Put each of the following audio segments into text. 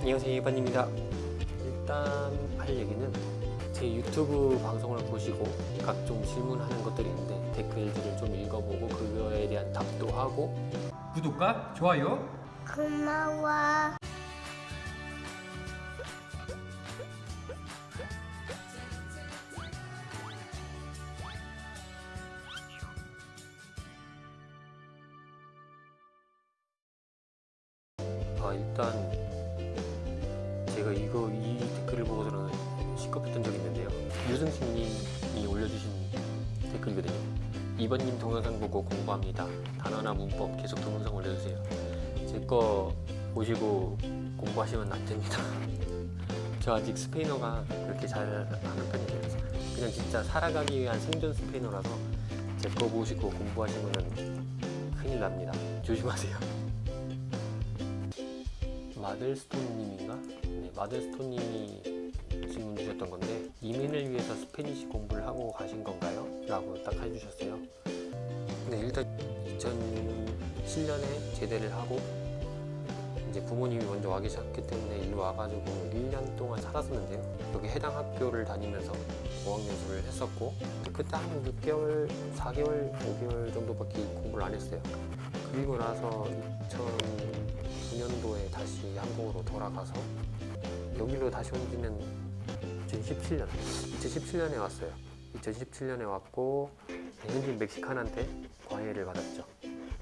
안녕하세요 이반입니다. 일단 할 얘기는 제 유튜브 방송을 보시고 각종 질문하는 것들이 있는데 댓글들을 좀 읽어보고 그거에 대한 답도 하고. 구독과 좋아요. 고마워. 아 일단 제가 이거 이 댓글을 보고서는 시겁했던 적이 있는데요. 유승식님이 올려주신 댓글이거든요. 이번님 동영상 보고 공부합니다. 단어나 문법 계속 동영상 올려주세요. 제 거 보시고 공부하시면 안 됩니다. 저 아직 스페인어가 그렇게 잘 하는 편이 아니라서. 그냥 진짜 살아가기 위한 생존 스페인어라서 제 거 보시고 공부하시면 큰일 납니다. 조심하세요 마들스톤님인가? 네, 마들스톤님이 질문 주셨던 건데 이민을 위해서 스페니시 공부를 하고 가신 건가요? 라고 딱 해주셨어요 네 일단 2007년에 제대를 하고 이제 부모님이 먼저 와 계셨기 때문에 일로 와가지고 1년 동안 살았었는데요 여기 해당 학교를 다니면서 어학연수를 했었고 그때 한 6개월, 4개월, 5개월 정도밖에 공부를 안 했어요 그리고 나서 2009 한국으로 돌아가서 여기로 다시 온 지는 2017년 2017년에 왔어요. 2017년에 왔고 현지 멕시칸한테 과외를 받았죠.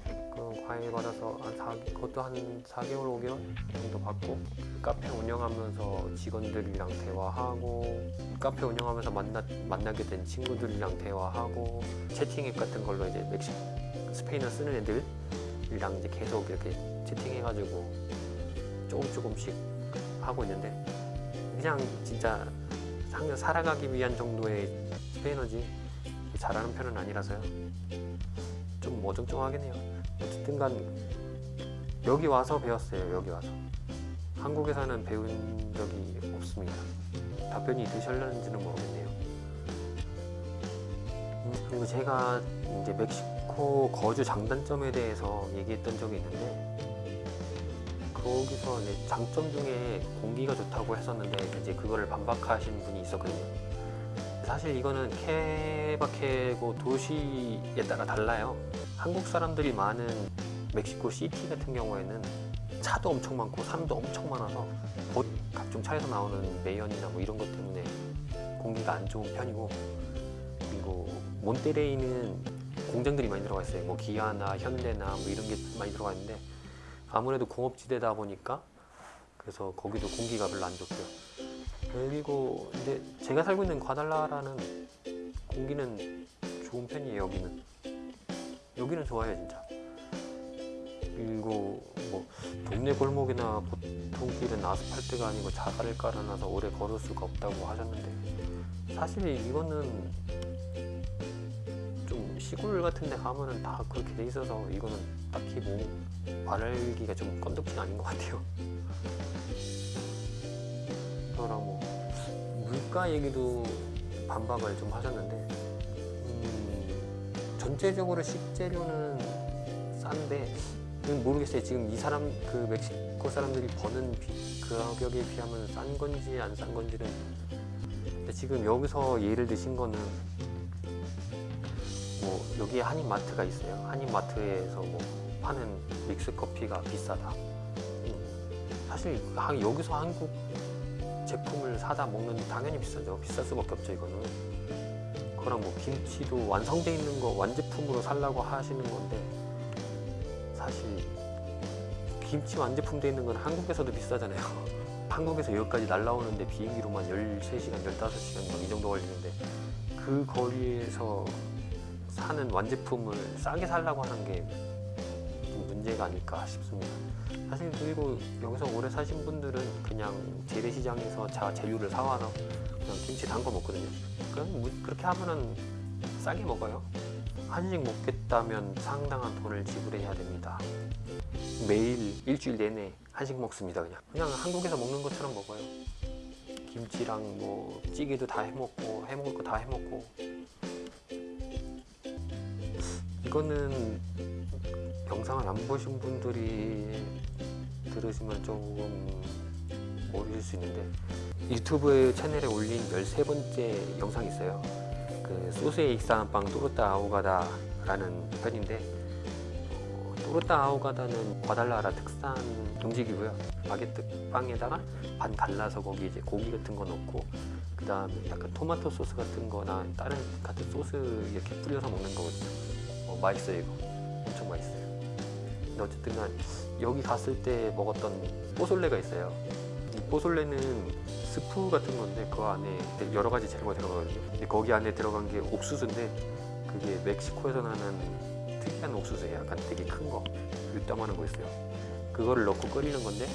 그 과외 받아서 한 4, 그것도 한 4개월 5개월 정도 받고 카페 운영하면서 직원들이랑 대화하고 카페 운영하면서 만나, 만나게 된 친구들이랑 대화하고 채팅 앱 같은 걸로 이제 멕시 스페인어 쓰는 애들이랑 이제 계속 이렇게 채팅해가지고 조금 조금씩 하고 있는데 그냥 진짜 상냥 살아가기 위한 정도의 스페인어지 잘하는 편은 아니라서요. 좀 어정쩡하긴 해요. 어쨌든 간 여기 와서 배웠어요 여기 와서. 한국에서는 배운 적이 없습니다. 답변이 되셨는지는 모르겠네요. 음, 그리고 제가 이제 멕시코 거주 장단점에 대해서 얘기했던 적이 있는데 거기서 이제 장점 중에 공기가 좋다고 했었는데 이제 그거를 반박하신 분이 있었거든요. 사실 이거는 케바케고 도시에 따라 달라요. 한국 사람들이 많은 멕시코 시티 같은 경우에는 차도 엄청 많고 사람도 엄청 많아서 곧 각종 차에서 나오는 매연이나 뭐 이런 것 때문에 공기가 안 좋은 편이고 그리고 몬테레이는 공장들이 많이 들어가 있어요. 뭐 기아나 현대나 뭐 이런 게 많이 들어가 있는데 아무래도 공업지대다 보니까 그래서 거기도 공기가 별로 안 좋고요. 그리고 이제 제가 살고 있는 과달라라는 공기는 좋은 편이에요. 여기는 여기는 좋아요 진짜. 그리고 뭐 동네 골목이나 보통 길은 아스팔트가 아니고 자갈을 깔아놔서 오래 걸을 수가 없다고 하셨는데 사실 이거는 좀 시골 같은 데 가면은 다 그렇게 돼 있어서 이거는 딱히 뭐 말하기가 좀 건덕지가 아닌 것 같아요. 그거랑 뭐 물가 얘기도 반박을 좀 하셨는데 음, 전체적으로 식재료는 싼데 음, 모르겠어요. 지금 이 사람 그 멕시코 사람들이 버는 비, 그 가격에 비하면 싼 건지 안 싼 건지는. 지금 여기서 예를 드신 거는 뭐 여기에 한인마트가 있어요. 한인마트에서 뭐 파는 믹스 커피가 비싸다. 음, 사실 하- 여기서 한국 제품을 사다 먹는 당연히 비싸죠. 비쌀 수밖에 없죠 이거는. 그거랑 뭐 김치도 완성돼 있는 거 완제품으로 살라고 하시는 건데 사실 김치 완제품 돼 있는 건 한국에서도 비싸잖아요. 한국에서 여기까지 날라오는데 비행기로만 13시간 15시간 이 정도 걸리는데 그 거리에서 사는 완제품을 싸게 살라고 하는 게좀 문제가 아닐까 싶습니다. 사실 그리고 여기서 오래 사신 분들은 그냥 재래시장에서 자 재료를 사와서 그냥 김치 담궈 먹거든요. 그냥 뭐 그렇게 하면은 싸게 먹어요. 한식 먹겠다면 상당한 돈을 지불해야 됩니다. 매일 일주일 내내 한식 먹습니다. 그냥 그냥 한국에서 먹는 것처럼 먹어요. 김치랑 뭐 찌개도 다 해먹고 해먹을 거 다 해먹고 이거는 영상을 안 보신 분들이 들으시면 조금 보실 수 있는데 유튜브 채널에 올린 13번째 영상이 있어요. 그 소스에 익사한 빵 또르타 아오가다 라는 편인데 어, 또르타 아오가다는 과달라라 특산 음식이고요. 바게트 빵에다가 반 갈라서 거기 이제 고기 같은 거 넣고 그 다음에 약간 토마토 소스 같은 거나 다른 같은 소스 이렇게 뿌려서 먹는 거거든요. 어, 맛있어요 이거. 엄청 맛있어요. 근데 어쨌든 간 여기 갔을 때 먹었던 뽀솔레가 있어요. 이 뽀솔레는 스프 같은 건데 그 안에 여러 가지 재료가 들어가거든요. 근데 거기 안에 들어간 게 옥수수인데 그게 멕시코에서 나는 특이한 옥수수예요. 약간 되게 큰 거, 요따만한 거 있어요. 그거를 넣고 끓이는 건데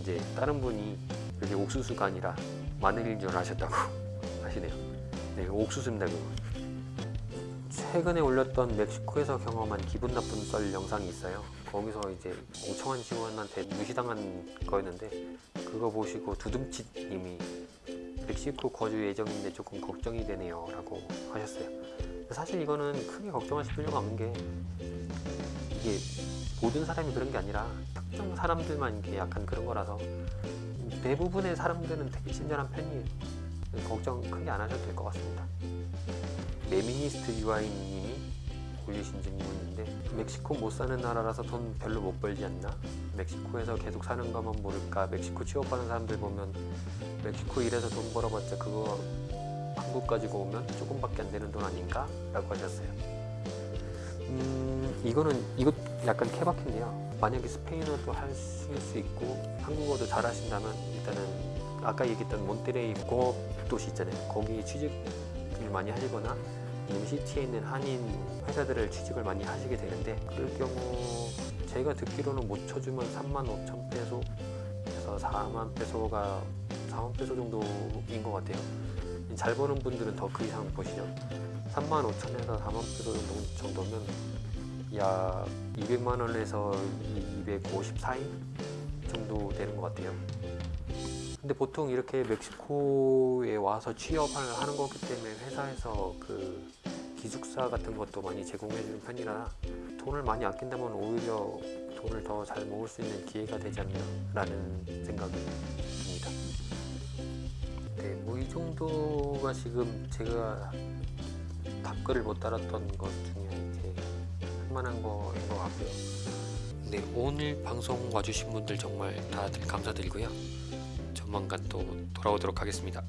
이제 다른 분이 그게 옥수수가 아니라 마늘인 줄 아셨다고 하시네요. 네, 옥수수입니다 그거. 최근에 올렸던 멕시코에서 경험한 기분 나쁜 썰 영상이 있어요. 거기서 이제 멍청한 직원한테 무시당한 거였는데 그거 보시고 두둥치님이 멕시코 거주 예정인데 조금 걱정이 되네요 라고 하셨어요. 사실 이거는 크게 걱정하실 필요가 없는 게 이게 모든 사람이 그런 게 아니라 특정 사람들만 이게 약간 그런 거라서 대부분의 사람들은 되게 친절한 편이에요. 걱정 크게 안 하셔도 될 것 같습니다. 레미니스트 유아인님이 올리신 질문인데 멕시코 못 사는 나라라서 돈 별로 못 벌지 않나? 멕시코에서 계속 사는 거면 모를까? 멕시코 취업하는 사람들 보면 멕시코 일해서 돈 벌어봤자 그거 한국 가지고 오면 조금밖에 안 되는 돈 아닌가? 라고 하셨어요. 음, 이거는 이것 약간 케바케인데요. 만약에 스페인어도 하실 수 있고 한국어도 잘 하신다면 일단은 아까 얘기했던 몬테레이 공업 도시 있잖아요. 거기 취직을 많이 하시거나 MCT에 있는 한인 회사들을 취직을 많이 하시게 되는데 그럴 경우 제가 듣기로는 못 쳐주면 3만 5천 페소에서 4만 페소가 4만 페소 정도인 것 같아요. 잘 버는 분들은 더 그 이상 버시죠. 3만 5천에서 4만 페소 정도, 정도면 약 200만 원에서 254인 정도 되는 것 같아요. 근데 보통 이렇게 멕시코에 와서 취업을 하는 거기 때문에 회사에서 그 기숙사 같은 것도 많이 제공해 주는 편이라 돈을 많이 아낀다면 오히려 돈을 더 잘 모을 수 있는 기회가 되지 않나 라는 생각이 듭니다. 네, 뭐 이 정도가 지금 제가 답글을 못 달았던 것 중에 이제 할만한 거인 것 같고요. 네, 오늘 방송 와주신 분들 정말 다들 감사드리고요. 조만간 또 돌아오도록 하겠습니다.